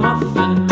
muffin